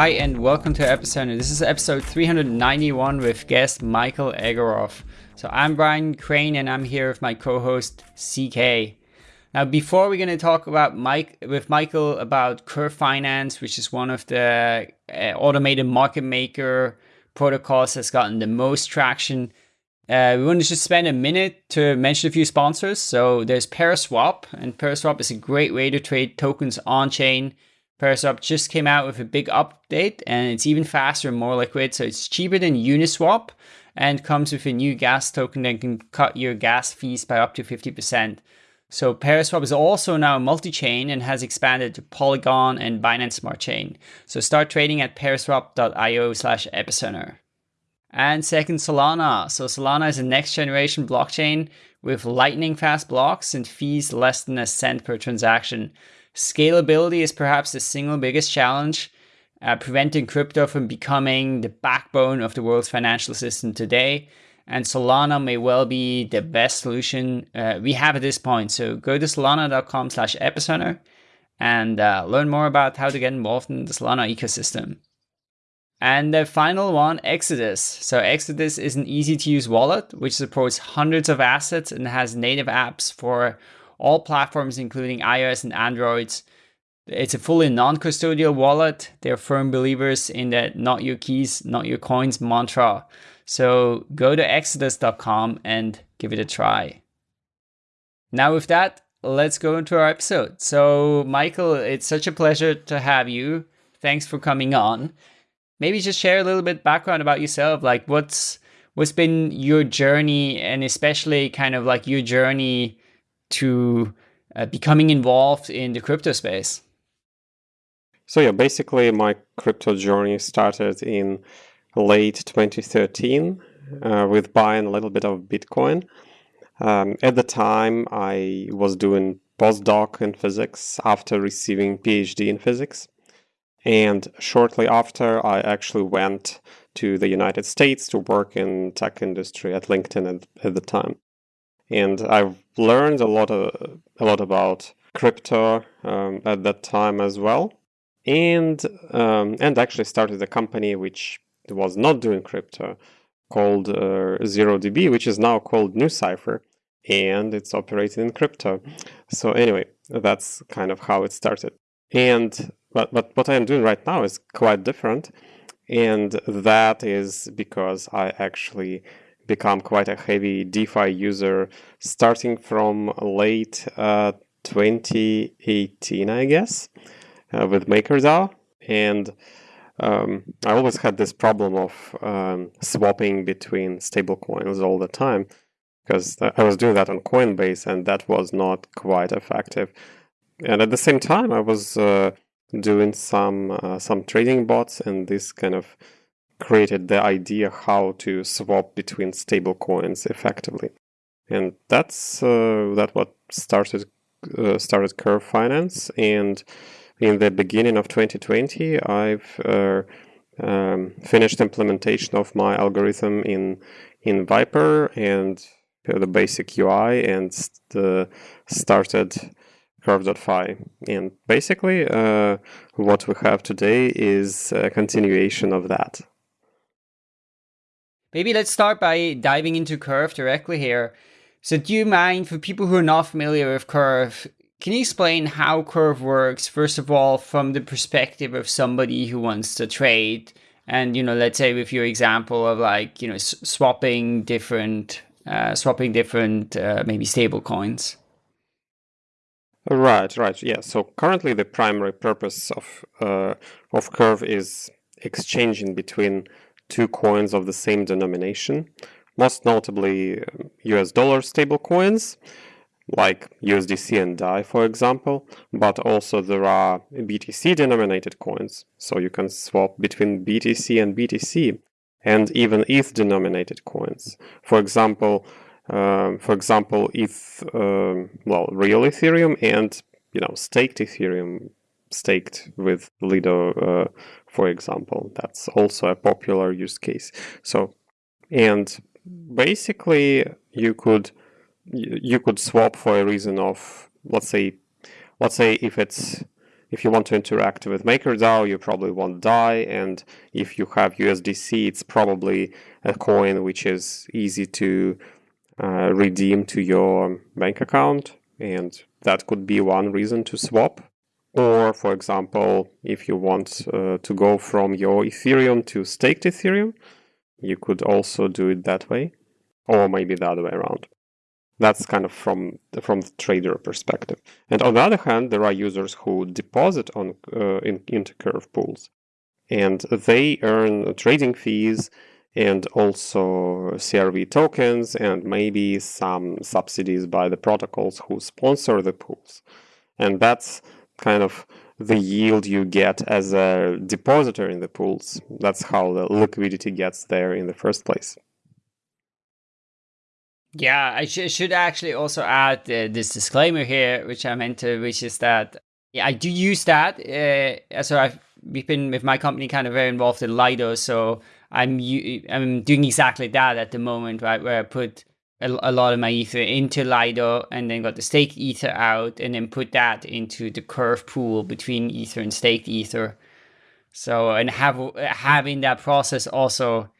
Hi and welcome to Epicenter. This is episode 391 with guest Michael Egorov. So I'm Brian Crain and I'm here with my co-host CK. Now before we're going to talk about Mike with Michael about Curve Finance, which is one of the uh, automated market maker protocols that's gotten the most traction, uh, we want to just spend a minute to mention a few sponsors. So there's Paraswap, and Paraswap is a great way to trade tokens on chain. Paraswap just came out with a big update and it's even faster and more liquid. So it's cheaper than Uniswap and comes with a new gas token that can cut your gas fees by up to 50%. So Paraswap is also now multi-chain and has expanded to Polygon and Binance Smart Chain. So start trading at paraswap.io slash epicenter. And second, Solana. So Solana is a next generation blockchain with lightning fast blocks and fees less than a cent per transaction. Scalability is perhaps the single biggest challenge, uh, preventing crypto from becoming the backbone of the world's financial system today. And Solana may well be the best solution uh, we have at this point. So go to solana.com slash epicenter and uh, learn more about how to get involved in the Solana ecosystem. And the final one, Exodus. So Exodus is an easy to use wallet, which supports hundreds of assets and has native apps for all platforms, including iOS and Androids. It's a fully non-custodial wallet. They're firm believers in that not your keys, not your coins mantra. So go to exodus.com and give it a try. Now with that, let's go into our episode. So Michael, it's such a pleasure to have you. Thanks for coming on. Maybe just share a little bit background about yourself, like what's what's been your journey and especially kind of like your journey to uh, becoming involved in the crypto space? So yeah, basically my crypto journey started in late 2013 uh, with buying a little bit of Bitcoin. Um, at the time, I was doing postdoc in physics after receiving PhD in physics. And shortly after, I actually went to the United States to work in tech industry at LinkedIn at, at the time and I've learned a lot of, a lot about crypto um, at that time as well, and um, and actually started a company which was not doing crypto called uh, ZeroDB, which is now called NuCypher, and it's operating in crypto. So anyway, that's kind of how it started. And but but what I am doing right now is quite different, and that is because I actually become quite a heavy DeFi user starting from late uh, 2018, I guess, uh, with MakerDAO. And um, I always had this problem of um, swapping between stablecoins all the time because I was doing that on Coinbase and that was not quite effective. And at the same time, I was uh, doing some uh, some trading bots and this kind of created the idea how to swap between stable coins effectively. And that's uh, that what started uh, started Curve Finance. And in the beginning of 2020, I've uh, um, finished implementation of my algorithm in in Vyper and the basic UI and st started curve.fi. And basically, uh, what we have today is a continuation of that. Maybe let's start by diving into Curve directly here. So do you mind, for people who are not familiar with Curve, can you explain how Curve works, first of all, from the perspective of somebody who wants to trade? And, you know, let's say with your example of like, you know, swapping different, uh, swapping different, uh, maybe stable coins. Right, right. Yeah. So currently the primary purpose of, uh, of Curve is exchanging between two coins of the same denomination, most notably US dollar stablecoins like USDC and DAI, for example, but also there are BTC denominated coins, so you can swap between BTC and BTC, and even ETH denominated coins. For example, um, for example, ETH, um, well, real Ethereum and you know staked Ethereum, staked with Lido uh, for example. That's also a popular use case. So, and basically you could you could swap for a reason of let's say let's say if it's if you want to interact with MakerDAO, you probably want DAI, and if you have USDC, it's probably a coin which is easy to uh, redeem to your bank account, and that could be one reason to swap. Or, for example, if you want uh, to go from your Ethereum to staked Ethereum, you could also do it that way, or maybe the other way around. That's kind of from from the trader perspective. And on the other hand, there are users who deposit on uh, in, into Curve pools, and they earn trading fees and also CRV tokens and maybe some subsidies by the protocols who sponsor the pools. And that's kind of the yield you get as a depositor in the pools. That's how the liquidity gets there in the first place. Yeah, I sh- should actually also add uh, this disclaimer here, which I meant to, which is that yeah, I do use that. Uh, so I've we've been with my company kind of very involved in Lido, so I'm I'm doing exactly that at the moment, right? Where I put a, a lot of my ether into Lido and then got the staked ether out and then put that into the curve pool between ether and staked ether. So and have having that process also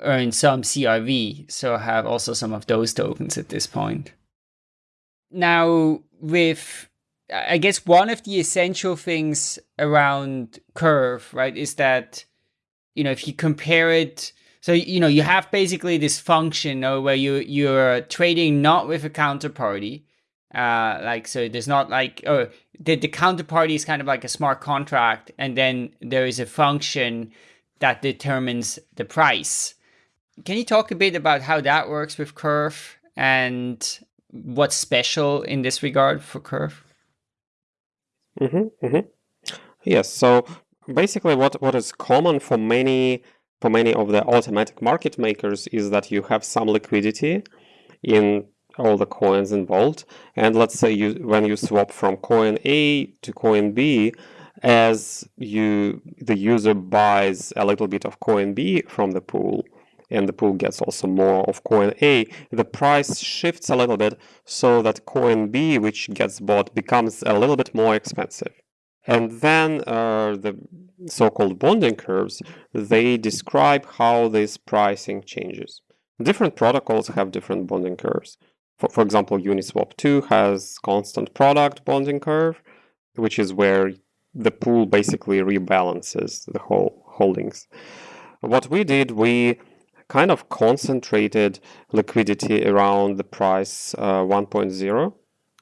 earn some CRV, so I have also some of those tokens at this point. Now, with I guess one of the essential things around Curve, right, is that you know if you compare it, so you know you have basically this function know, where you you're trading not with a counterparty, uh, like so there's not like oh the the counterparty is kind of like a smart contract, and then there is a function that determines the price. Can you talk a bit about how that works with Curve and what's special in this regard for Curve? Mm-hmm, mm-hmm. Yes. So basically, what what is common for many for many of the automatic market makers is that you have some liquidity in all the coins involved, and let's say you when you swap from coin A to coin B, as you the user buys a little bit of coin B from the pool and the pool gets also more of coin A, the price shifts a little bit so that coin B, which gets bought, becomes a little bit more expensive. And then uh, the so-called bonding curves, they describe how this pricing changes. Different protocols have different bonding curves. For, for example, Uniswap 2 has constant product bonding curve, which is where the pool basically rebalances the whole holdings. What we did, we kind of concentrated liquidity around the price uh, 1.0.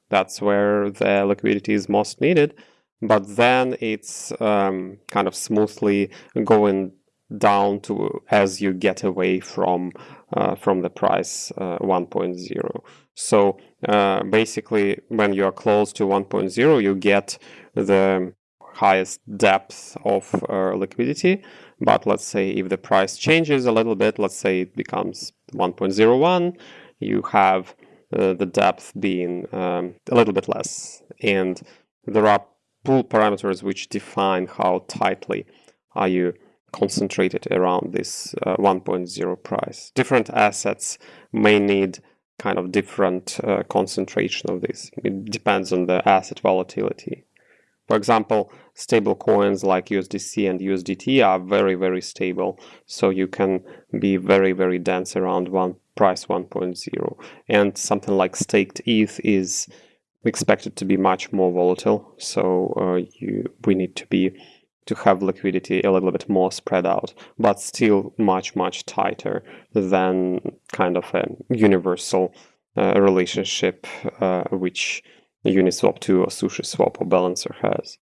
That's where the liquidity is most needed. But then it's um, kind of smoothly going down to as you get away from uh, from the price uh, 1.0. So uh, basically, when you are close to 1.0, you get the highest depth of uh, liquidity but let's say if the price changes a little bit, let's say it becomes 1.01, you have uh, the depth being um, a little bit less. And there are pool parameters which define how tightly are you concentrated around this uh, 1.0 price. Different assets may need kind of different uh, concentration of this. It depends on the asset volatility. For example, stable coins like USDC and USDT are very, very stable. So you can be very, very dense around one price 1.0. And something like staked ETH is expected it to be much more volatile. So uh, you we need to be to have liquidity a little bit more spread out, but still much, much tighter than kind of a universal uh, relationship uh, which Uniswap 2 or SushiSwap or Balancer has.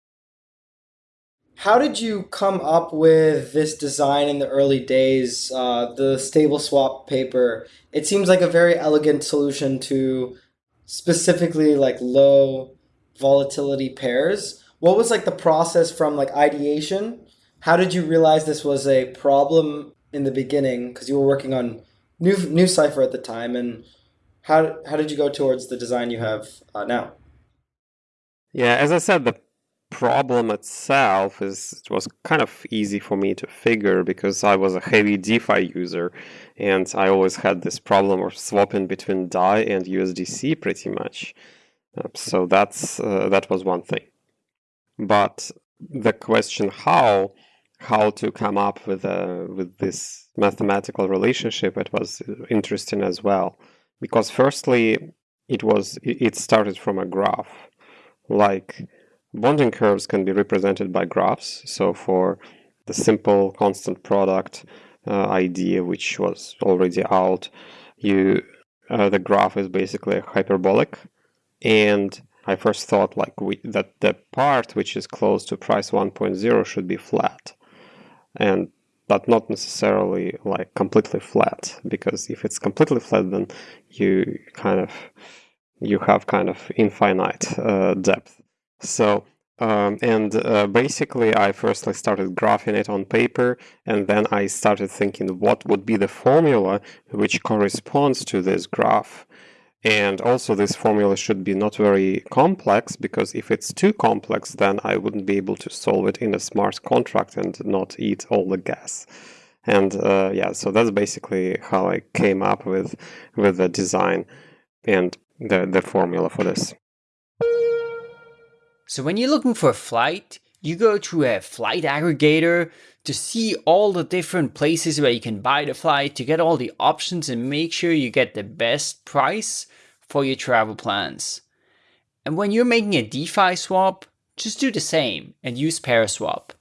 How did you come up with this design in the early days, uh, the stable swap paper? It seems like a very elegant solution to specifically like low volatility pairs. What was like the process from like ideation? How did you realize this was a problem in the beginning? Because you were working on new NuCypher at the time, and how how did you go towards the design you have uh, now? Yeah, as I said, the problem itself is it was kind of easy for me to figure because I was a heavy DeFi user and I always had this problem of swapping between DAI and USDC pretty much. Uh, so that's uh, that was one thing. but the question how how to come up with a with this mathematical relationship it was interesting as well because firstly it was it started from a graph like bonding curves can be represented by graphs. So for the simple constant product uh, idea which was already out you uh, the graph is basically hyperbolic. And i first thought like we, that the part which is close to price 1.0 should be flat. And but not necessarily like completely flat because if it's completely flat then you kind of you have kind of infinite uh, depth so um, and uh, basically I firstly started graphing it on paper and then I started thinking what would be the formula which corresponds to this graph and also this formula should be not very complex because if it's too complex, then I wouldn't be able to solve it in a smart contract and not eat all the gas. And uh, yeah, so that's basically how I came up with with the design and the, the formula for this. So when you're looking for a flight, you go to a flight aggregator to see all the different places where you can buy the flight, to get all the options and make sure you get the best price for your travel plans. And when you're making a DeFi swap, just do the same and use Paraswap.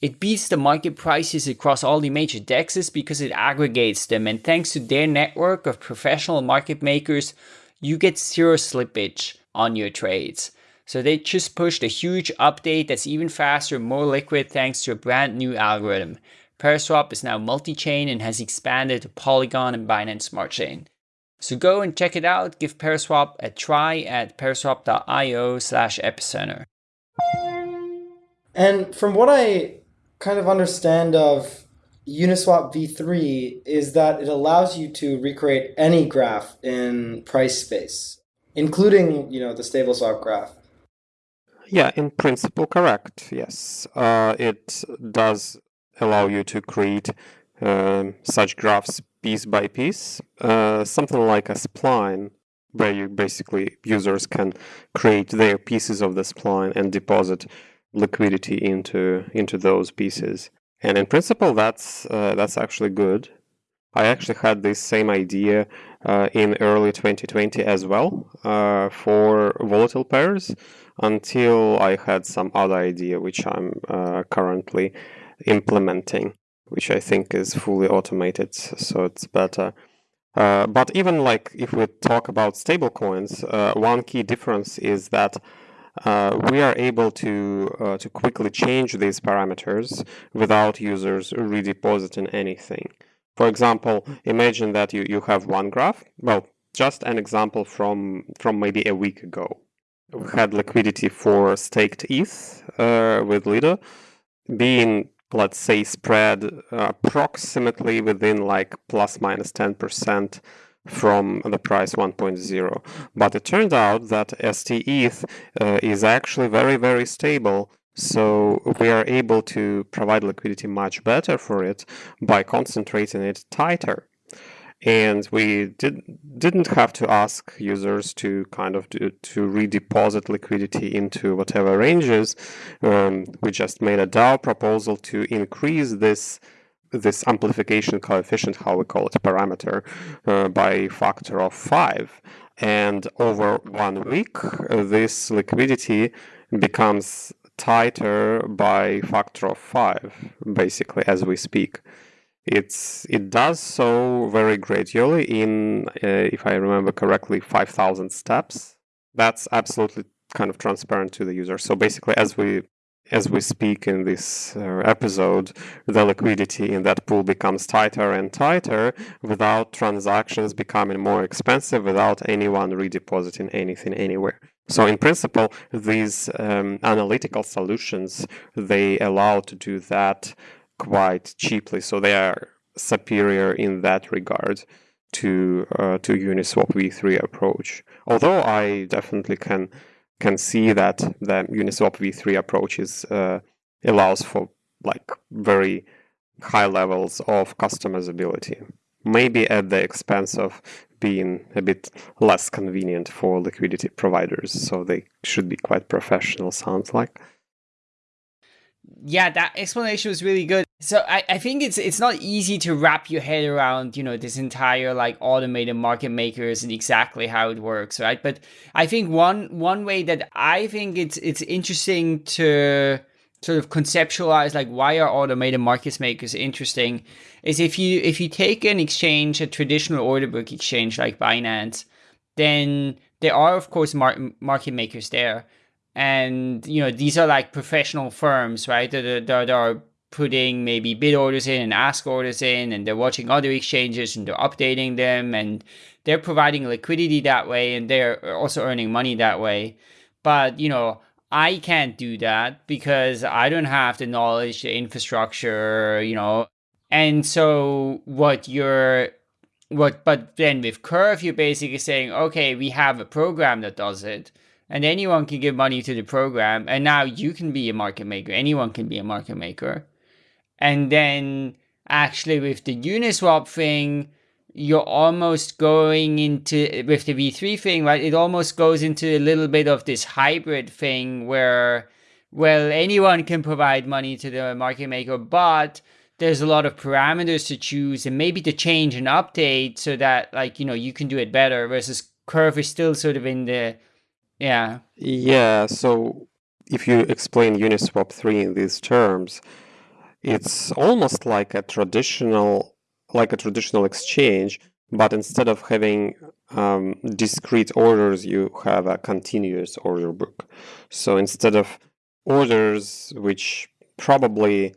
It beats the market prices across all the major dexes because it aggregates them and thanks to their network of professional market makers, you get zero slippage on your trades. So they just pushed a huge update that's even faster, more liquid thanks to a brand new algorithm. Paraswap is now multi-chain and has expanded to Polygon and Binance Smart Chain. So go and check it out. Give Paraswap a try at paraswap.io slash epicenter. And from what I kind of understand of Uniswap v3 is that it allows you to recreate any graph in price space, including, you know, the stable swap graph. Yeah, in principle, correct. Yes, uh, it does allow you to create um, such graphs piece by piece, uh, something like a spline, where you basically users can create their pieces of the spline and deposit liquidity into into those pieces. And in principle, that's uh, that's actually good. I actually had this same idea uh, in early 2020 as well uh, for volatile pairs until I had some other idea which I'm uh, currently implementing which I think is fully automated, so it's better. Uh, but even like if we talk about stablecoins, uh, one key difference is that uh, we are able to uh, to quickly change these parameters without users redepositing anything. For example, imagine that you, you have one graph. Well, just an example from from maybe a week ago. We had liquidity for staked ETH uh, with Lido being let's say, spread approximately within like plus minus 10% from the price 1.0. But it turned out that STETH uh, is actually very, very stable. So we are able to provide liquidity much better for it by concentrating it tighter and we did, didn't have to ask users to kind of do, to redeposit liquidity into whatever ranges. Um, we just made a DAO proposal to increase this this amplification coefficient, how we call it, parameter, uh, by factor of five. And over one week, uh, this liquidity becomes tighter by factor of five, basically, as we speak. It's it does so very gradually in, uh, if I remember correctly, 5,000 steps. That's absolutely kind of transparent to the user. So basically, as we as we speak in this uh, episode, the liquidity in that pool becomes tighter and tighter without transactions becoming more expensive, without anyone redepositing anything anywhere. So in principle, these um, analytical solutions, they allow to do that quite cheaply, so they are superior in that regard to uh, to Uniswap v3 approach. Although I definitely can can see that the Uniswap v3 approach is uh, allows for like very high levels of customizability, maybe at the expense of being a bit less convenient for liquidity providers. So they should be quite professional. Sounds like. Yeah, that explanation was really good. So I, I think it's it's not easy to wrap your head around, you know, this entire like automated market makers and exactly how it works, right? But I think one one way that I think it's it's interesting to sort of conceptualize like why are automated market makers interesting is if you if you take an exchange, a traditional order book exchange like Binance, then there are of course mar- market makers there and you know these are like professional firms right? That, that, are putting maybe bid orders in and ask orders in and they're watching other exchanges and they're updating them and they're providing liquidity that way and they're also earning money that way. But you know i can't do that because i don't have the knowledge the infrastructure you know. And so what you're what but then with curve you're basically saying okay we have a program that does it and anyone can give money to the program. And now you can be a market maker. Anyone can be a market maker. And then actually with the uniswap thing you're almost going into with the v3 thing right it almost goes into a little bit of this hybrid thing where well anyone can provide money to the market maker but there's a lot of parameters to choose and maybe to change and update so that like you know you can do it better versus curve is still sort of in the yeah. Yeah. So if you explain Uniswap 3 in these terms, it's almost like a traditional like a traditional exchange, but instead of having um, discrete orders, you have a continuous order book. So instead of orders, which probably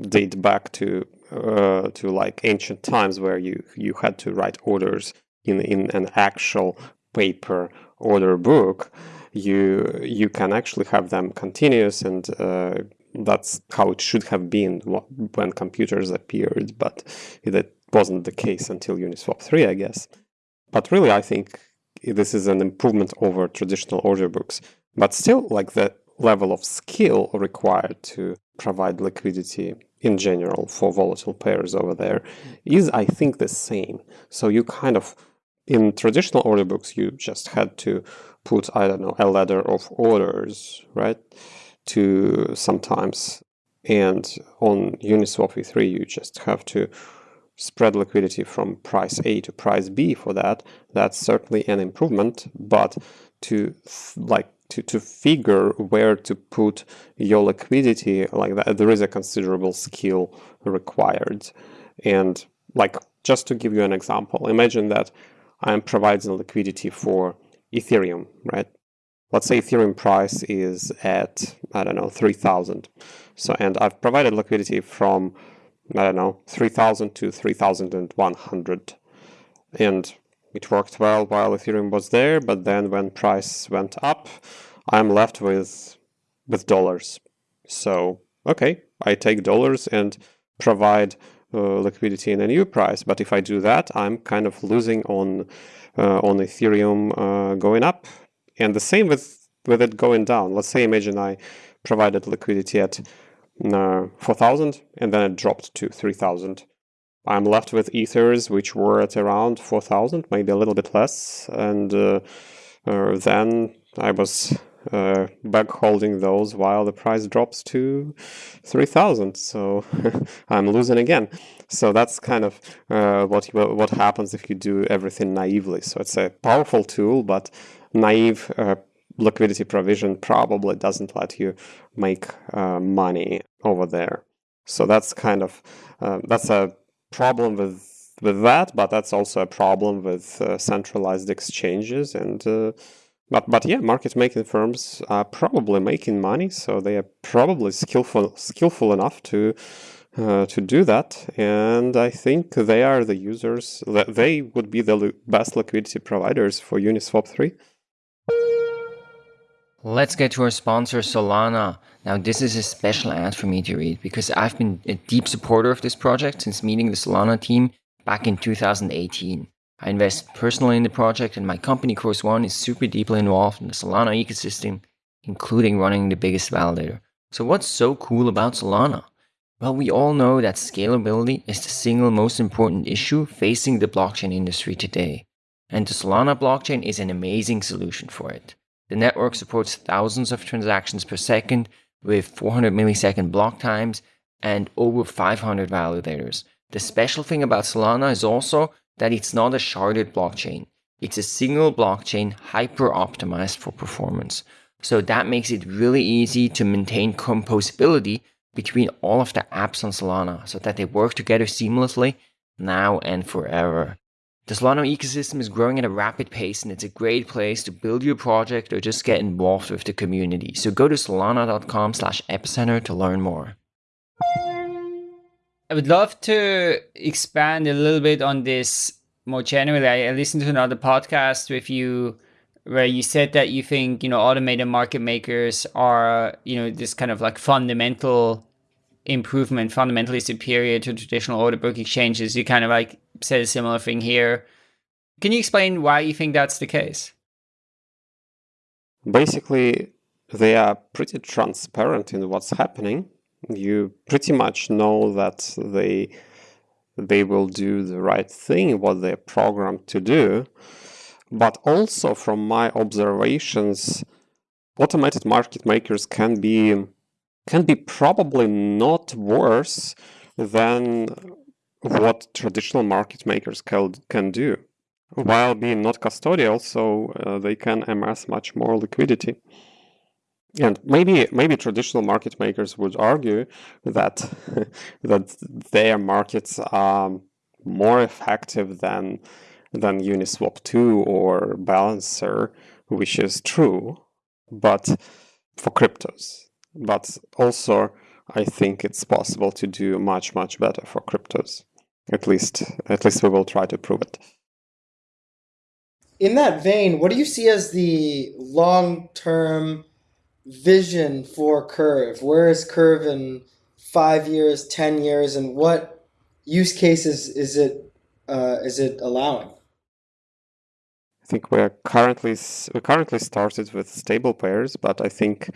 date back to uh, to like ancient times, where you you had to write orders in in an actual paper order book, you you can actually have them continuous, and uh, that's how it should have been when computers appeared. But that wasn't the case until Uniswap 3, I guess. But really, I think this is an improvement over traditional order books. But still, like the level of skill required to provide liquidity in general for volatile pairs over there is, I think, the same. So you kind of in traditional order books, you just had to put, I don't know, a ladder of orders, right? To sometimes. And on Uniswap v3, you just have to spread liquidity from price A to price B for that. That's certainly an improvement, but to like to, to figure where to put your liquidity like that, there is a considerable skill required. And like just to give you an example, imagine that I'm providing liquidity for Ethereum, right? Let's say Ethereum price is at, I don't know, 3000. So, and I've provided liquidity from, I don't know, 3000 to 3100. And it worked well while Ethereum was there, but then when price went up, I'm left with, with dollars. So, okay, I take dollars and provide uh, liquidity in a new price. But if I do that, I'm kind of losing on uh, on Ethereum uh, going up, and the same with with it going down. Let's say imagine I provided liquidity at uh, 4,000 and then it dropped to 3,000. I'm left with ethers which were at around 4,000, maybe a little bit less, and uh, then I was uh, back holding those while the price drops to 3000 so i'm losing again. So that's kind of uh, what what happens if you do everything naively. So it's a powerful tool but naive uh, liquidity provision probably doesn't let you make uh, money over there. So that's kind of uh, that's a problem with with that but that's also a problem with uh, centralized exchanges and but but yeah, market making firms are probably making money, so they are probably skillful skillful enough to uh, to do that. And I think they are the users. that They would be the best liquidity providers for Uniswap three. Let's get to our sponsor, Solana. Now, this is a special ad for me to read because I've been a deep supporter of this project since meeting the Solana team back in 2018. I invest personally in the project, and my company, Chorus One, is super deeply involved in the Solana ecosystem, including running the biggest validator. So, what's so cool about Solana? Well, we all know that scalability is the single most important issue facing the blockchain industry today. And the Solana blockchain is an amazing solution for it. The network supports thousands of transactions per second with 400 millisecond block times and over 500 validators. The special thing about Solana is also that it's not a sharded blockchain. It's a single blockchain hyper optimized for performance. So that makes it really easy to maintain composability between all of the apps on Solana so that they work together seamlessly now and forever. The Solana ecosystem is growing at a rapid pace and it's a great place to build your project or just get involved with the community. So go to solana.com slash epicenter to learn more. I would love to expand a little bit on this more generally. I listened to another podcast with you where you said that you think, you know, automated market makers are, you know, this kind of like fundamental improvement, fundamentally superior to traditional order book exchanges. You kind of like said a similar thing here. Can you explain why you think that's the case? Basically, they are pretty transparent in what's happening. You pretty much know that they they will do the right thing, what they're programmed to do. But also from my observations, automated market makers can be can be probably not worse than what traditional market makers can, can do while being not custodial so uh, they can amass much more liquidity and maybe maybe traditional market makers would argue that that their markets are more effective than than Uniswap 2 or Balancer, which is true, but for cryptos. But also, I think it's possible to do much, much better for cryptos. At least, at least we will try to prove it. In that vein, what do you see as the long-term vision for Curve? Where is Curve in five years, ten years, and what use cases is it uh, is it allowing? I think we're currently we currently started with stable pairs, but I think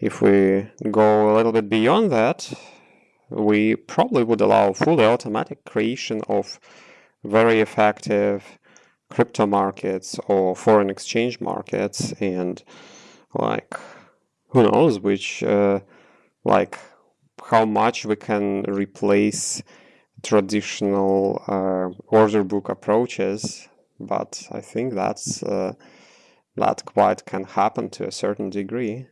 if we go a little bit beyond that, we probably would allow fully automatic creation of very effective crypto markets or foreign exchange markets and like who knows which uh, like how much we can replace traditional uh, order book approaches but i think that's uh, that quite can happen to a certain degree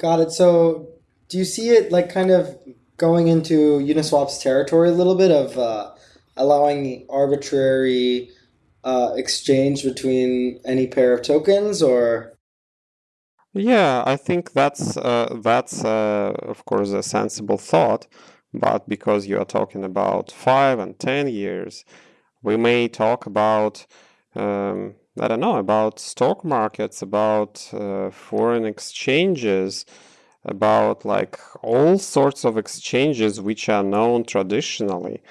Got it. So, do you see it like kind of going into Uniswap's territory a little bit of uh, allowing arbitrary uh, exchange between any pair of tokens, or? Yeah, I think that's uh, that's uh, of course a sensible thought, but because you are talking about five and ten years, we may talk about um, I don't know, about stock markets, about uh, foreign exchanges, about like all sorts of exchanges which are known traditionally.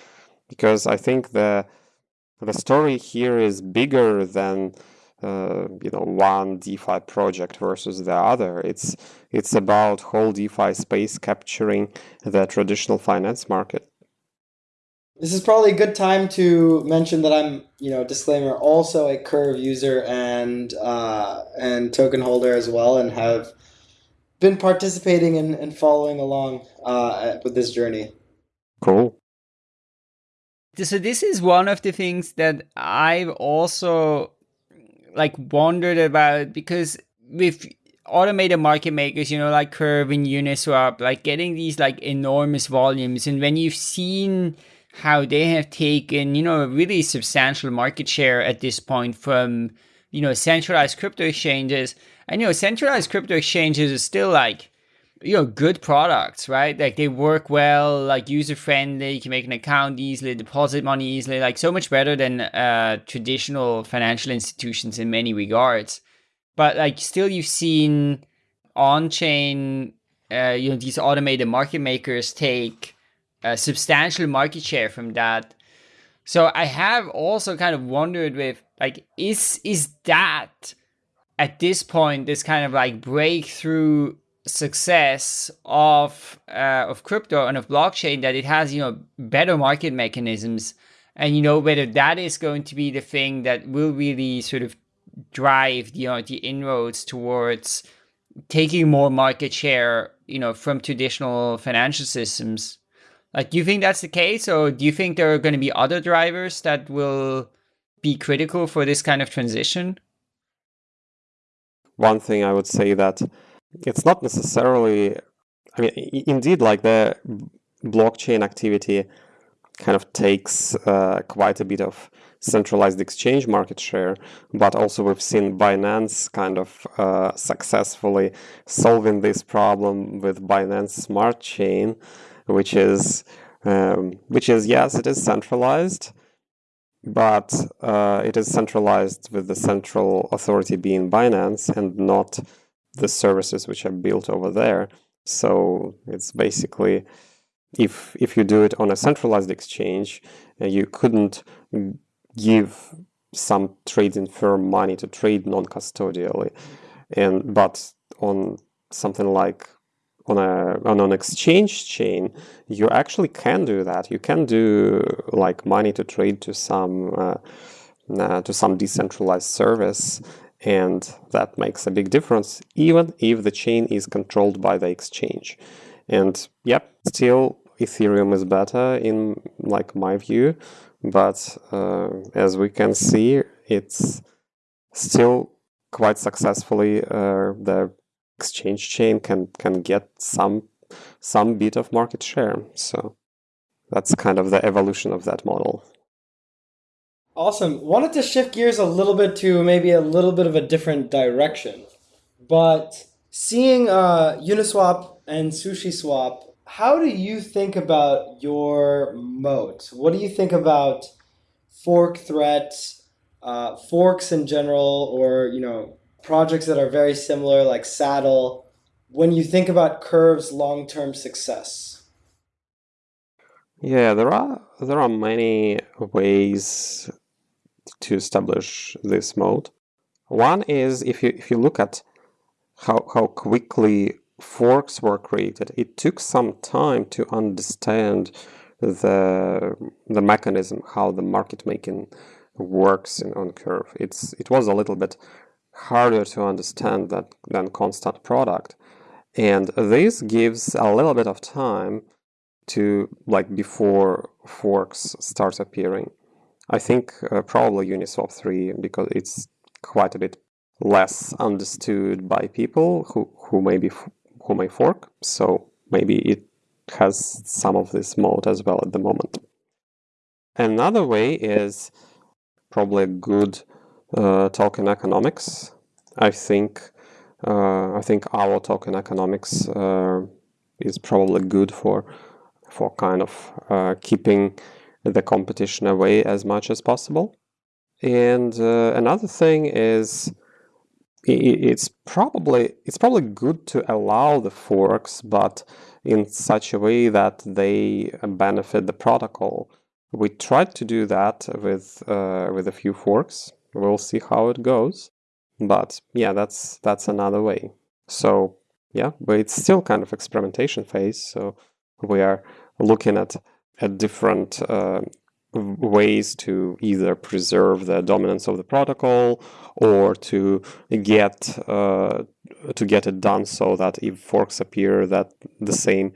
Because I think the the story here is bigger than uh, you know one DeFi project versus the other. It's it's about whole DeFi space capturing the traditional finance market. This is probably a good time to mention that I'm, you know, disclaimer, also a Curve user and uh, and token holder as well, and have been participating and, and following along uh, with this journey. Cool. So this is one of the things that I've also like wondered about because with automated market makers, you know, like Curve and Uniswap, like getting these like enormous volumes, and when you've seen how they have taken, you know, a really substantial market share at this point from, you know, centralized crypto exchanges. And, you know, centralized crypto exchanges are still like, you know, good products, right? Like they work well, like user friendly, you can make an account easily, deposit money easily, like so much better than uh, traditional financial institutions in many regards. But like still you've seen on chain, uh, you know, these automated market makers take a substantial market share from that. So I have also kind of wondered with like is is that at this point this kind of like breakthrough success of uh, of crypto and of blockchain that it has you know better market mechanisms and you know whether that is going to be the thing that will really sort of drive the you know, the inroads towards taking more market share, you know, from traditional financial systems. Like, do you think that's the case, or do you think there are going to be other drivers that will be critical for this kind of transition? One thing I would say that it's not necessarily, I mean, indeed, like the blockchain activity kind of takes uh, quite a bit of centralized exchange market share, but also we've seen Binance kind of uh, successfully solving this problem with Binance Smart Chain, which is um, which is yes, it is centralized, but uh, it is centralized with the central authority being Binance and not the services which are built over there. So it's basically if if you do it on a centralized exchange, uh, you couldn't give some trading firm money to trade non-custodially, and but on something like on a on an exchange chain, you actually can do that. You can do like money to trade to some uh, uh, to some decentralized service, and that makes a big difference, even if the chain is controlled by the exchange. And yep, still Ethereum is better in like my view, but uh, as we can see, it's still quite successfully uh, the exchange chain can can get some some bit of market share. So that's kind of the evolution of that model. Awesome. Wanted to shift gears a little bit to maybe a little bit of a different direction, but seeing uh, Uniswap and SushiSwap how do you think about your moat? What do you think about fork threats, uh, forks in general, or you know projects that are very similar like Saddle? When you think about Curve's long-term success, yeah, there are there are many ways to establish this moat. One is if you if you look at how how quickly forks were created, it took some time to understand the the mechanism, how the market making works in, on Curve. It's it was a little bit harder to understand that than constant product, and this gives a little bit of time to like before forks start appearing. I think uh, probably Uniswap 3 because it's quite a bit less understood by people who, who maybe who may fork. So maybe it has some of this moat as well at the moment. Another way is probably good uh, token economics. I think uh, I think our token economics uh, is probably good for for kind of uh, keeping the competition away as much as possible. And uh, another thing is it's probably it's probably good to allow the forks, but in such a way that they benefit the protocol. We tried to do that with uh, with a few forks. We'll see how it goes, but yeah, that's that's another way. So yeah, but it's still kind of experimentation phase. So we are looking at at different uh, ways to either preserve the dominance of the protocol or to get uh, to get it done so that if forks appear that the same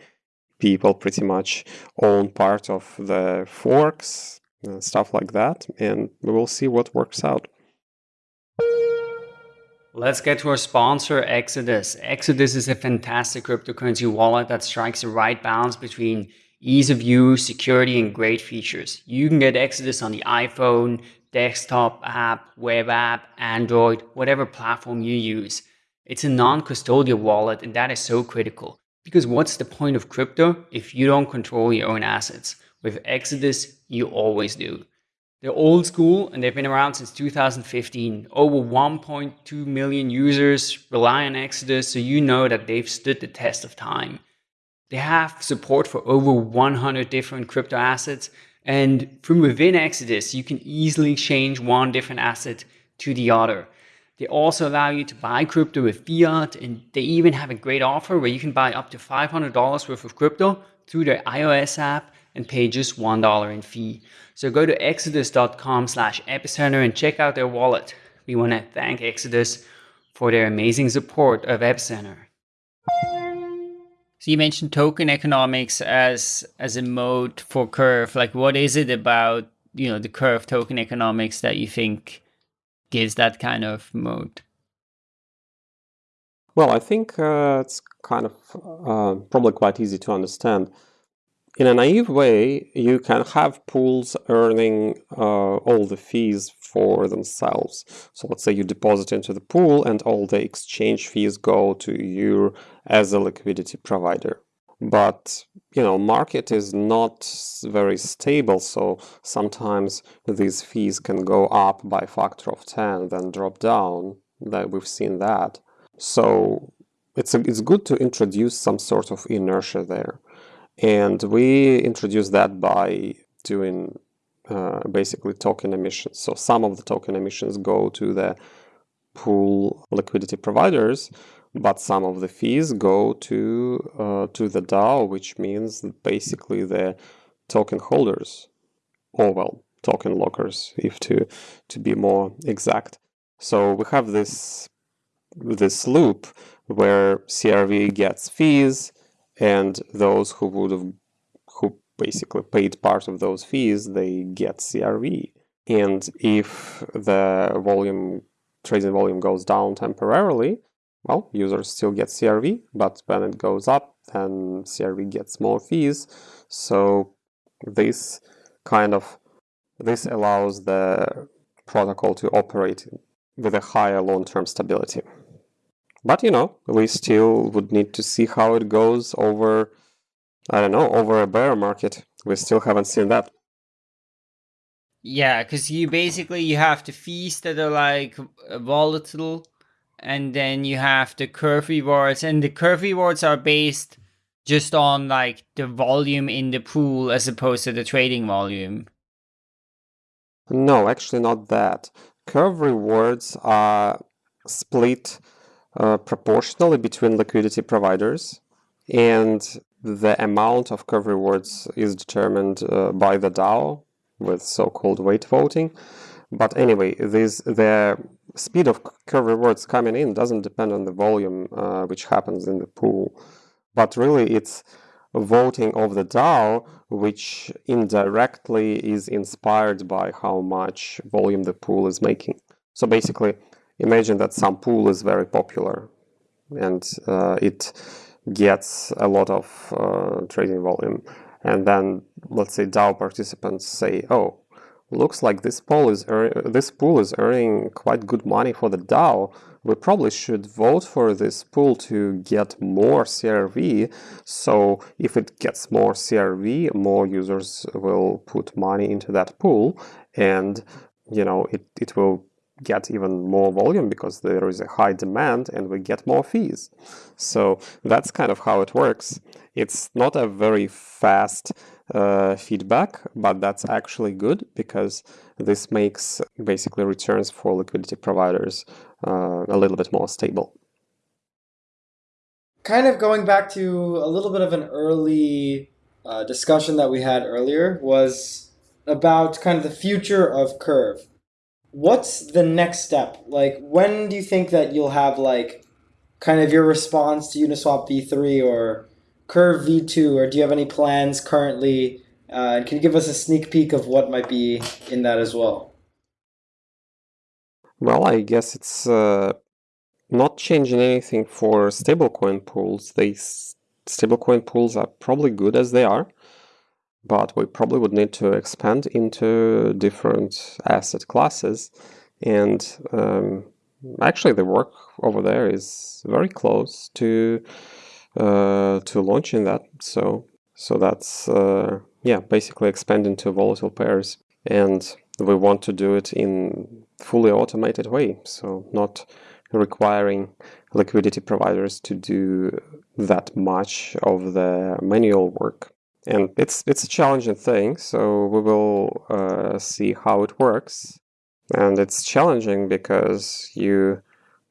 people pretty much own part of the forks uh, stuff like that and we will see what works out Let's get to our sponsor, Exodus. Exodus is a fantastic cryptocurrency wallet that strikes the right balance between ease of use, security, and great features. You can get Exodus on the iPhone, desktop app, web app, Android, whatever platform you use. It's a non-custodial wallet and that is so critical. Because what's the point of crypto if you don't control your own assets? With Exodus, you always do. They're old school and they've been around since 2015. Over 1.2 million users rely on Exodus, so you know that they've stood the test of time. They have support for over 100 different crypto assets. And from within Exodus, you can easily change one different asset to the other. They also allow you to buy crypto with fiat, and they even have a great offer where you can buy up to $500 worth of crypto through their iOS app and pay just $1 in fee. So go to exodus.com slash epicenter and check out their wallet. We want to thank Exodus for their amazing support of Epicenter. So you mentioned token economics as as a moat for Curve. Like, what is it about you know the Curve token economics that you think gives that kind of moat? Well, I think uh, it's kind of uh, probably quite easy to understand. In a naive way, you can have pools earning uh, all the fees for themselves. So let's say you deposit into the pool and all the exchange fees go to you as a liquidity provider. But, you know, market is not very stable, so sometimes these fees can go up by factor of 10, then drop down. That we've seen that. So it's, a, it's good to introduce some sort of inertia there. And we introduce that by doing uh, basically token emissions. So some of the token emissions go to the pool liquidity providers, but some of the fees go to uh, to the DAO, which means basically the token holders, or well, token lockers, if to to be more exact. So we have this this loop where CRV gets fees, and those who would have who basically paid part of those fees they get crv and if the volume trading volume goes down temporarily well users still get crv but when it goes up then crv gets more fees. So this kind of this allows the protocol to operate with a higher long-term stability but you know, we still would need to see how it goes over, I don't know, over a bear market. We still haven't seen that. Yeah, because you basically you have the fees that are like uh, volatile, and then you have the curve rewards, and the curve rewards are based just on like the volume in the pool as opposed to the trading volume. No, actually not that. Curve rewards are split uh, proportionally between liquidity providers and the amount of curve rewards is determined uh, by the DAO with so-called weight voting. But anyway, this, the speed of curve rewards coming in doesn't depend on the volume uh, which happens in the pool, but really it's voting of the DAO which indirectly is inspired by how much volume the pool is making. So basically, imagine that some pool is very popular and uh, it gets a lot of uh, trading volume. And then let's say DAO participants say oh looks like this pool is this pool is earning quite good money for the DAO. We probably should vote for this pool to get more CRV so if it gets more CRV more users will put money into that pool and you know it, it will get even more volume because there is a high demand and we get more fees. So that's kind of how it works. It's not a very fast uh, feedback, but that's actually good because this makes basically returns for liquidity providers uh, a little bit more stable. Kind of going back to a little bit of an early uh, discussion that we had earlier was about kind of the future of Curve what's the next step? Like, when do you think that you'll have like kind of your response to Uniswap v3 or Curve v2, or do you have any plans currently? Uh, can you give us a sneak peek of what might be in that as well? Well, I guess it's uh, not changing anything for stablecoin pools. They stablecoin pools are probably good as they are but we probably would need to expand into different asset classes. And um, actually, the work over there is very close to uh, to launching that. So so that's uh, yeah, basically expanding to volatile pairs, and we want to do it in fully automated way. So not requiring liquidity providers to do that much of the manual work and it's it's a challenging thing so we will uh, see how it works. And it's challenging because you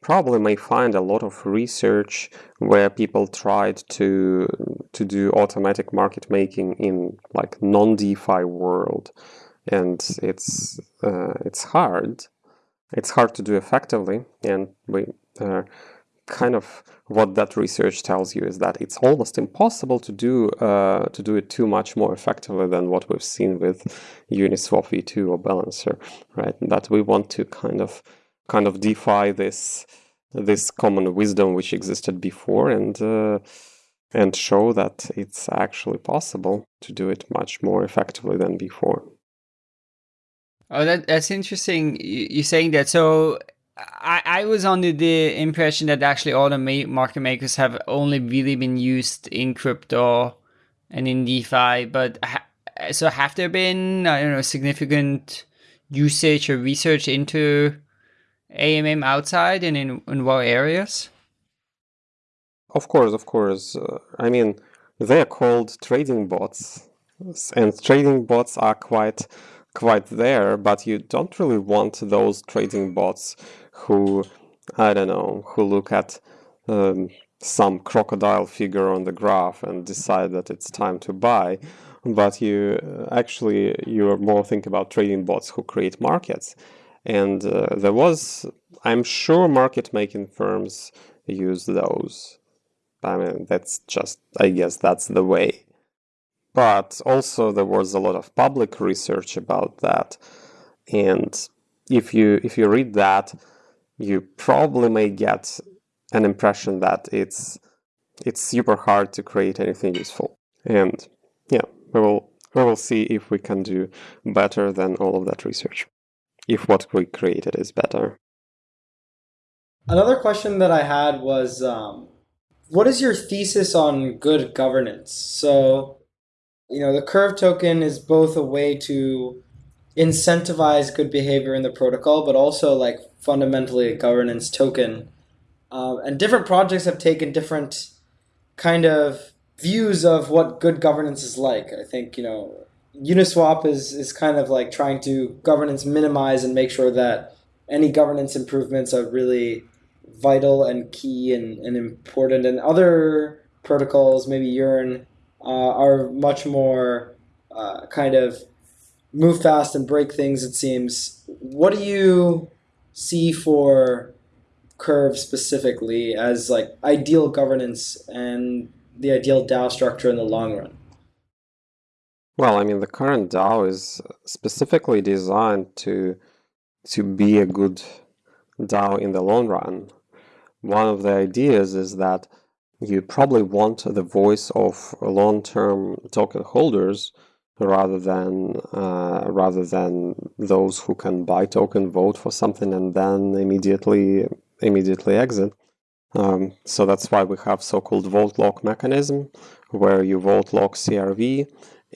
probably may find a lot of research where people tried to to do automatic market making in like non-DeFi world. And it's uh, it's hard. It's hard to do effectively, and we uh, kind of what that research tells you is that it's almost impossible to do uh, to do it too much more effectively than what we've seen with Uniswap v2 or Balancer, right? That we want to kind of kind of defy this this common wisdom which existed before and uh, and show that it's actually possible to do it much more effectively than before. Oh, that that's interesting. You're saying that. So I, I was under the impression that actually all the market makers have only really been used in crypto and in DeFi, but ha- so have there been I don't know significant usage or research into AMM outside and in, in what areas? Of course, of course. Uh, I mean, they are called trading bots, and trading bots are quite quite there, but you don't really want those trading bots who, I don't know, who look at um, some crocodile figure on the graph and decide that it's time to buy. But you uh, actually, you're more think about trading bots who create markets. And uh, there was, I'm sure market making firms use those. I mean, that's just, I guess that's the way. But also there was a lot of public research about that. And if you if you read that, you probably may get an impression that it's it's super hard to create anything useful. And yeah, we will we will see if we can do better than all of that research. If what we created is better. Another question that I had was um, what is your thesis on good governance? So, you know, the curve token is both a way to incentivize good behavior in the protocol, but also like fundamentally a governance token. Um, and different projects have taken different kind of views of what good governance is like. I think you know Uniswap is is kind of like trying to governance minimize and make sure that any governance improvements are really vital and key and, and important. And other protocols, maybe Yearn, uh, are much more uh, kind of move fast and break things. It seems. What do you see for Curve specifically as like ideal governance and the ideal DAO structure in the long run? Well, I mean, the current DAO is specifically designed to to be a good DAO in the long run. One of the ideas is that you probably want the voice of long-term token holders rather than uh, rather than those who can buy token, vote for something, and then immediately immediately exit. Um, so that's why we have so-called vote lock mechanism, where you vote lock CRV,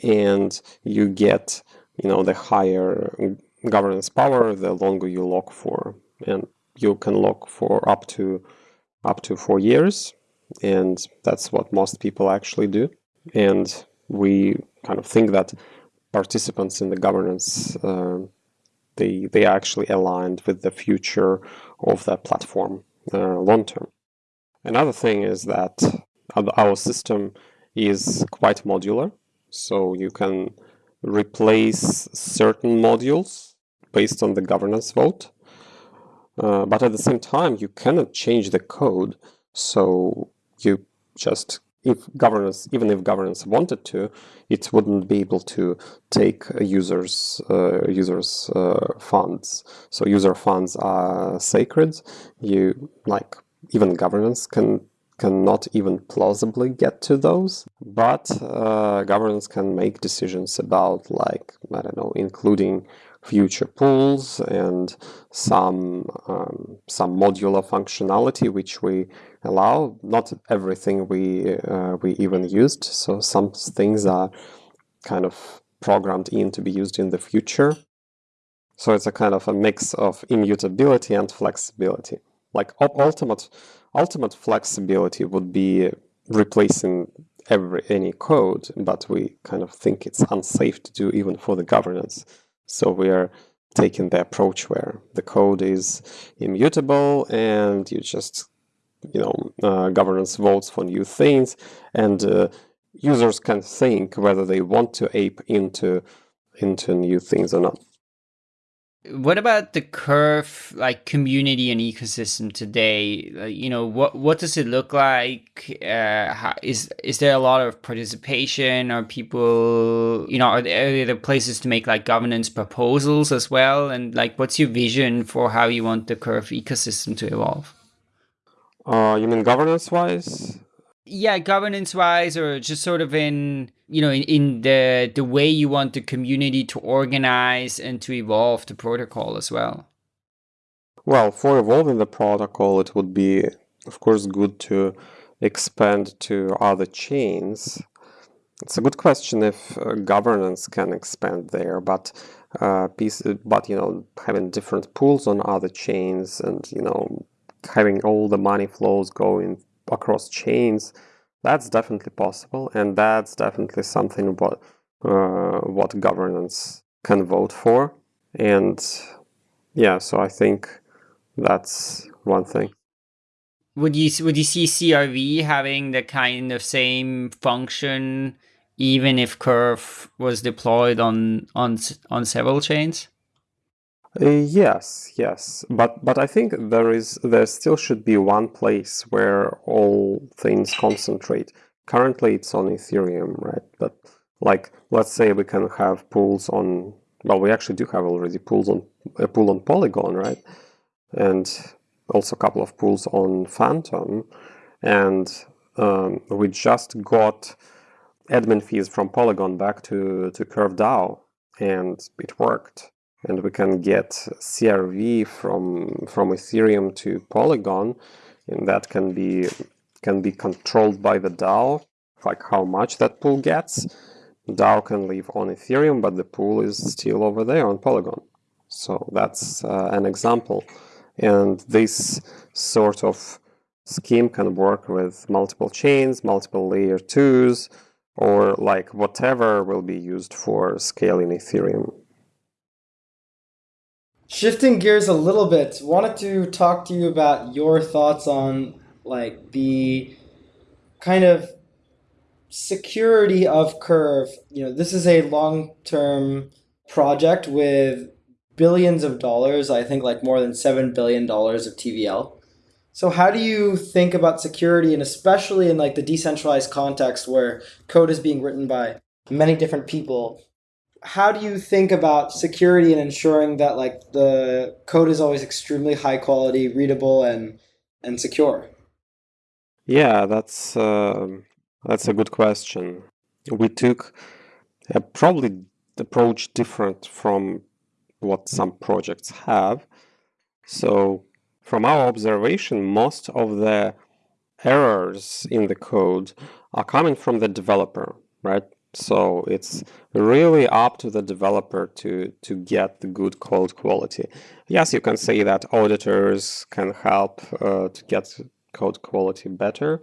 and you get you know the higher governance power the longer you lock for, and you can lock for up to up to four years, and that's what most people actually do. And we kind of think that participants in the governance uh, they they are actually aligned with the future of the platform uh, long term. Another thing is that our system is quite modular, so you can replace certain modules based on the governance vote. Uh, but at the same time, you cannot change the code, so you just if governance, even if governance wanted to, it wouldn't be able to take users uh, users uh, funds. So user funds are sacred. You like even governance can cannot even plausibly get to those, but uh, governance can make decisions about like I don't know, including future pools and some um, some modular functionality which we allow. Not everything we uh, we even used, so some things are kind of programmed in to be used in the future. So it's a kind of a mix of immutability and flexibility. Like ultimate ultimate flexibility would be replacing every any code, but we kind of think it's unsafe to do even for the governance. So we are taking the approach where the code is immutable and you just, you know, uh, governance votes for new things and uh, users can think whether they want to ape into into new things or not. What about the curve like community and ecosystem today? Uh, you know, what what does it look like? Uh, how, is is there a lot of participation? Are people, you know, are there, are there places to make like governance proposals as well? And like, what's your vision for how you want the curve ecosystem to evolve? Uh, you mean governance wise? yeah governance wise or just sort of in you know in, in the the way you want the community to organize and to evolve the protocol as well. Well for evolving the protocol it would be of course good to expand to other chains. It's a good question if uh, governance can expand there but uh, piece, but you know having different pools on other chains and you know having all the money flows going across chains, that's definitely possible, and that's definitely something what uh, what governance can vote for. And yeah, so I think that's one thing. Would you would you see CRV having the kind of same function, even if Curve was deployed on on on several chains? Uh, yes, yes, but but I think there is there still should be one place where all things concentrate. Currently, it's on Ethereum, right? But like, let's say we can have pools on. Well, we actually do have already pools on a pool on Polygon, right? And also a couple of pools on Fantom, and um, we just got admin fees from Polygon back to to Curve DAO, and it worked and we can get CRV from from Ethereum to Polygon, and that can be can be controlled by the DAO, like how much that pool gets. DAO can live on Ethereum, but the pool is still over there on Polygon. So that's uh, an example, and this sort of scheme can work with multiple chains, multiple layer twos, or like whatever will be used for scaling Ethereum. Shifting gears a little bit, wanted to talk to you about your thoughts on like the kind of security of Curve. You know, this is a long-term project with billions of dollars, I think like more than 7 billion dollars of TVL. So how do you think about security and especially in like the decentralized context where code is being written by many different people? How do you think about security and ensuring that like the code is always extremely high quality, readable, and and secure? Yeah, that's uh, that's a good question. We took a probably approach different from what some projects have. So, from our observation, most of the errors in the code are coming from the developer, right? So it's really up to the developer to, to get the good code quality. Yes, you can say that auditors can help uh, to get code quality better.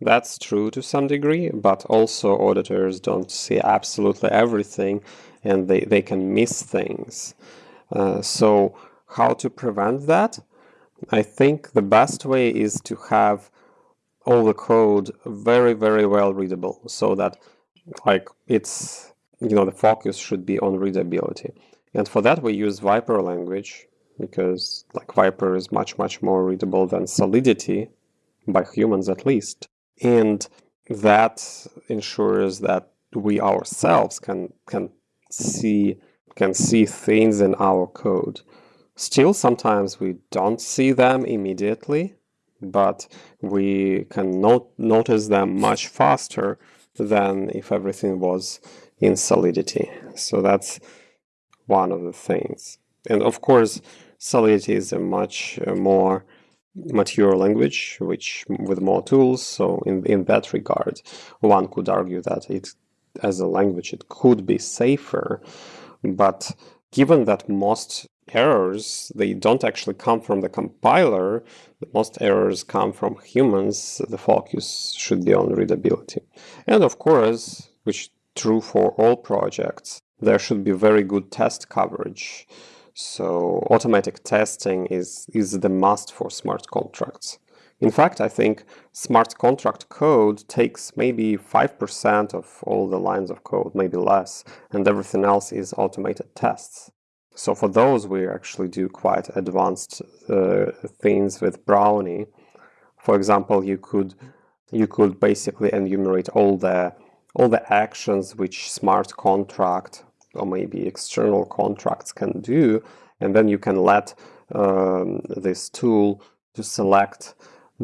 That's true to some degree, but also auditors don't see absolutely everything and they, they can miss things. Uh, so how to prevent that? I think the best way is to have all the code very, very well readable so that like it's you know the focus should be on readability. And for that we use Vyper language because like Vyper is much much more readable than solidity by humans at least. And that ensures that we ourselves can can see can see things in our code. Still sometimes we don't see them immediately but we can not notice them much faster than if everything was in Solidity. So that's one of the things. And of course, Solidity is a much uh, more mature language, which with more tools. So in, in that regard, one could argue that it, as a language, it could be safer. But given that most errors, they don't actually come from the compiler. Most errors come from humans. The focus should be on readability. And of course, which true for all projects, there should be very good test coverage. So automatic testing is, is the must for smart contracts. In fact, I think smart contract code takes maybe 5% of all the lines of code, maybe less, and everything else is automated tests. So for those, we actually do quite advanced uh, things with Brownie. For example, you could you could basically enumerate all the all the actions which smart contract or maybe external contracts can do, and then you can let um, this tool to select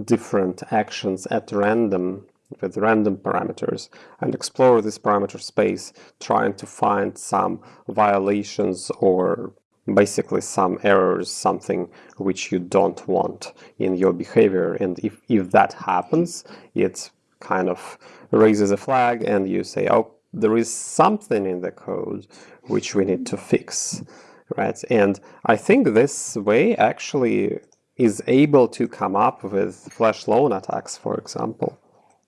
different actions at random with random parameters and explore this parameter space trying to find some violations or basically some errors, something which you don't want in your behavior. And if, if that happens, it kind of raises a flag and you say, oh, there is something in the code which we need to fix, right? And I think this way actually is able to come up with flash loan attacks, for example,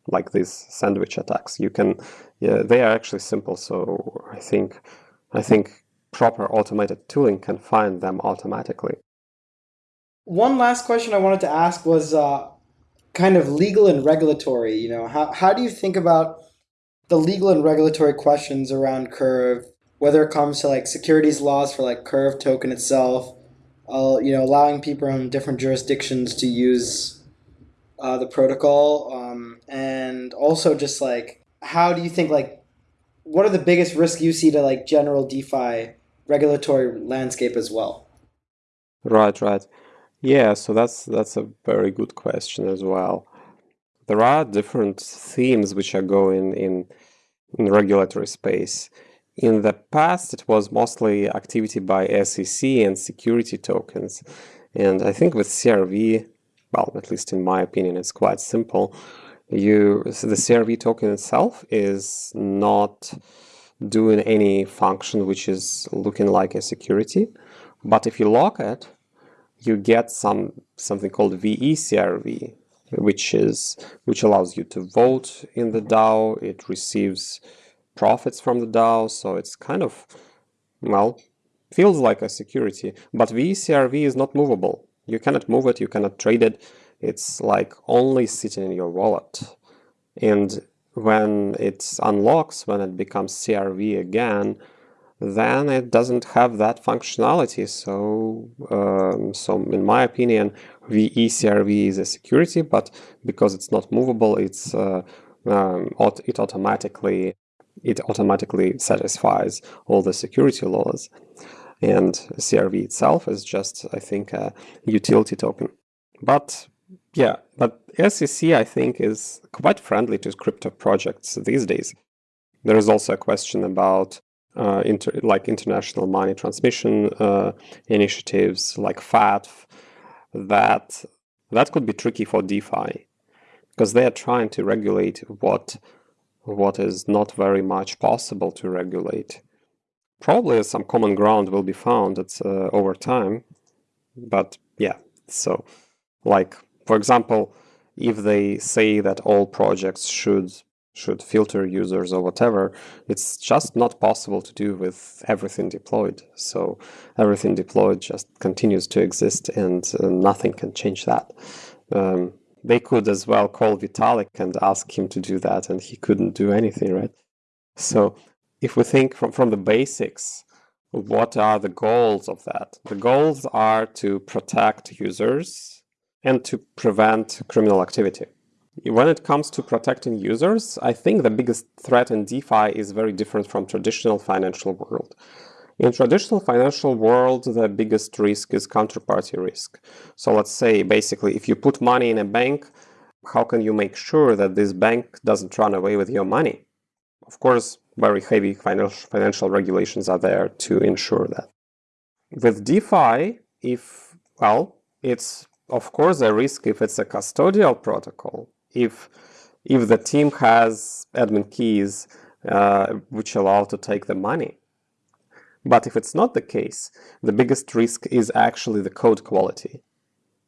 like these sandwich attacks. You can, yeah, they are actually simple. So I think, I think proper automated tooling can find them automatically. One last question I wanted to ask was uh, kind of legal and regulatory. You know, how how do you think about the legal and regulatory questions around Curve, whether it comes to like securities laws for like Curve token itself, uh, you know, allowing people in different jurisdictions to use uh, the protocol, um, and also just like how do you think like what are the biggest risks you see to like general DeFi regulatory landscape as well? Right, right. Yeah, so that's that's a very good question as well. There are different themes which are going in in regulatory space. In the past, it was mostly activity by SEC and security tokens. And I think with CRV, well, at least in my opinion, it's quite simple. You so the CRV token itself is not doing any function which is looking like a security. But if you lock it, you get some something called VeCRV, which is which allows you to vote in the DAO. It receives profits from the DAO, so it's kind of well feels like a security. But VeCRV is not movable. You cannot move it. You cannot trade it. It's like only sitting in your wallet. And when it unlocks, when it becomes CRV again, then it doesn't have that functionality. So, um, so in my opinion, VeCRV is a security, but because it's not movable, it's uh, um, it automatically it automatically satisfies all the security laws. And CRV itself is just, I think, a utility token. But yeah, but SEC, I think, is quite friendly to crypto projects these days. There is also a question about uh, inter like international money transmission uh, initiatives like FATF that that could be tricky for DeFi because they are trying to regulate what what is not very much possible to regulate. Probably some common ground will be found it's, uh, over time, but yeah, so like for example, if they say that all projects should should filter users or whatever, it's just not possible to do with everything deployed. So everything deployed just continues to exist and uh, nothing can change that. Um, they could as well call Vitalik and ask him to do that, and he couldn't do anything, right? So if we think from, from the basics, what are the goals of that? The goals are to protect users and to prevent criminal activity. When it comes to protecting users, I think the biggest threat in DeFi is very different from traditional financial world. In traditional financial world, the biggest risk is counterparty risk. So let's say basically if you put money in a bank, how can you make sure that this bank doesn't run away with your money? Of course, very heavy financial, regulations are there to ensure that. With DeFi, if, well, it's of course a risk if it's a custodial protocol, if, if the team has admin keys uh, which allow to take the money. But if it's not the case, the biggest risk is actually the code quality.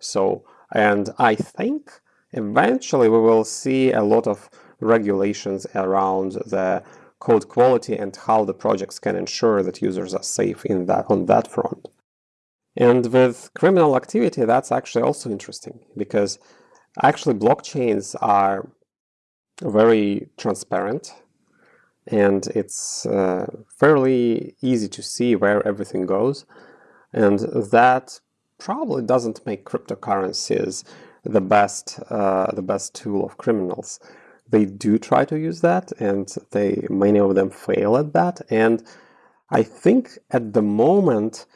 So, and I think eventually we will see a lot of regulations around the code quality and how the projects can ensure that users are safe in that on that front. And with criminal activity, that's actually also interesting because actually blockchains are very transparent and it's uh, fairly easy to see where everything goes. And that probably doesn't make cryptocurrencies the best uh, the best tool of criminals. They do try to use that, and they many of them fail at that. And I think at the moment,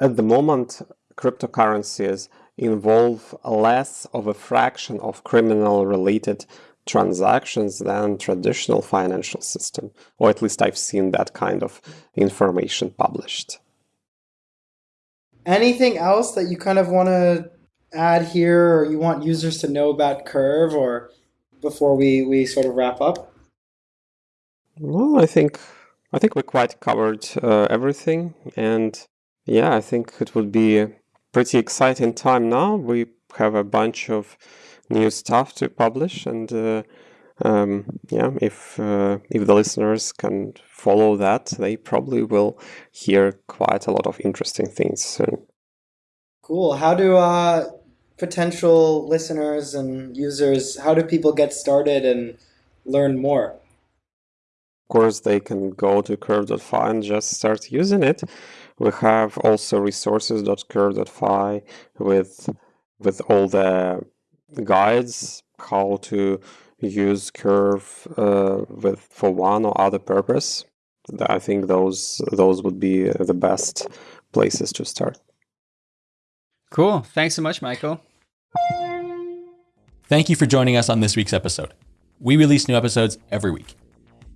at the moment, cryptocurrencies involve less of a fraction of criminal related transactions than traditional financial system or at least i've seen that kind of information published anything else that you kind of want to add here or you want users to know about curve or before we we sort of wrap up? Well i think i think we quite covered uh, everything. And yeah i think it would be a pretty exciting time now. We have a bunch of new stuff to publish. And uh, um, yeah if uh, if the listeners can follow that they probably will hear quite a lot of interesting things soon. Cool. How do uh, potential listeners and users how do people get started and learn more? Of course they can go to curve.fi and just start using it. We have also resources.curve.fi with with all the guides how to use curve uh, with for one or other purpose. I think those those would be the best places to start cool thanks so much michael thank you for joining us on this week's episode we release new episodes every week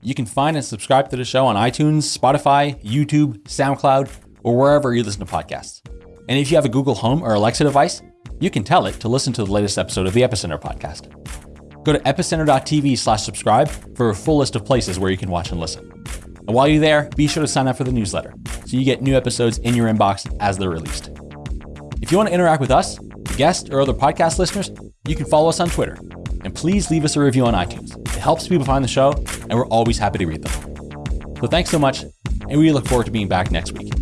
you can find and subscribe to the show on itunes spotify youtube soundcloud or wherever you listen to podcasts and if you have a google home or alexa device you can tell it to listen to the latest episode of the Epicenter podcast. Go to epicenter.tv slash subscribe for a full list of places where you can watch and listen. And while you're there, be sure to sign up for the newsletter so you get new episodes in your inbox as they're released. If you want to interact with us, guests, or other podcast listeners, you can follow us on Twitter. And please leave us a review on iTunes. It helps people find the show, and we're always happy to read them. So thanks so much, and we look forward to being back next week.